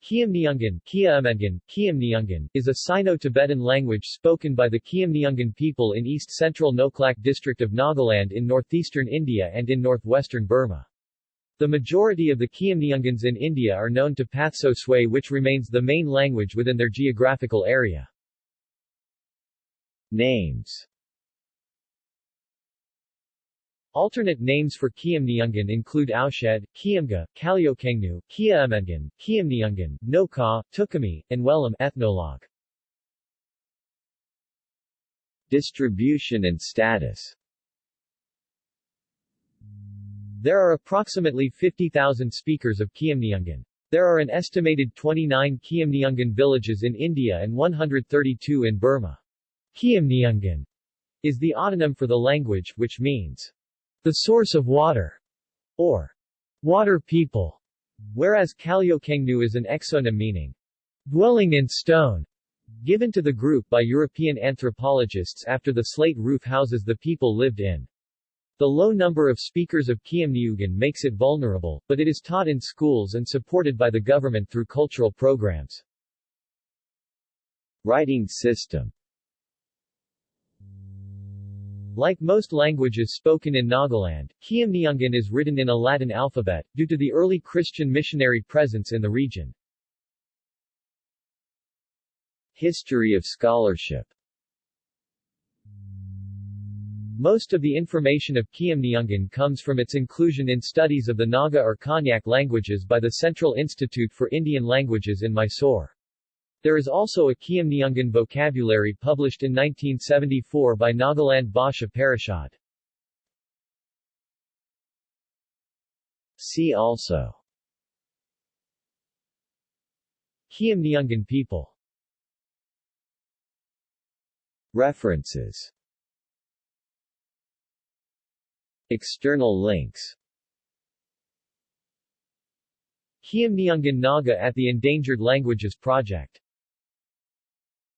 Khiamniungan, is a Sino-Tibetan language spoken by the Khiamniungan people in east-central Noklak district of Nagaland in northeastern India and in northwestern Burma. The majority of the Khiamniungans in India are known to Pathso Sway which remains the main language within their geographical area. Names Alternate names for Khiamniungan include Aushad, Khiamga, Kalyokengnu, Khiaamengan, Khiamniungan, Noka, Tukami, and Wellam ethnologue. Distribution and status There are approximately 50,000 speakers of Khiamniungan. There are an estimated 29 Khiamniungan villages in India and 132 in Burma. Khiamniungan is the autonym for the language, which means the source of water, or water people, whereas Kalyokengnu is an exonym meaning dwelling in stone, given to the group by European anthropologists after the slate roof houses the people lived in. The low number of speakers of Khiamniungan makes it vulnerable, but it is taught in schools and supported by the government through cultural programs. Writing system like most languages spoken in Nagaland, Khiamniungan is written in a Latin alphabet, due to the early Christian missionary presence in the region. History of scholarship Most of the information of Khiamniungan comes from its inclusion in studies of the Naga or Konyak languages by the Central Institute for Indian Languages in Mysore. There is also a Khiamniungan vocabulary published in 1974 by Nagaland Bhasha Parishad. See also. Khiamniungan people. References. External links. Khiamniungan Naga at the Endangered Languages Project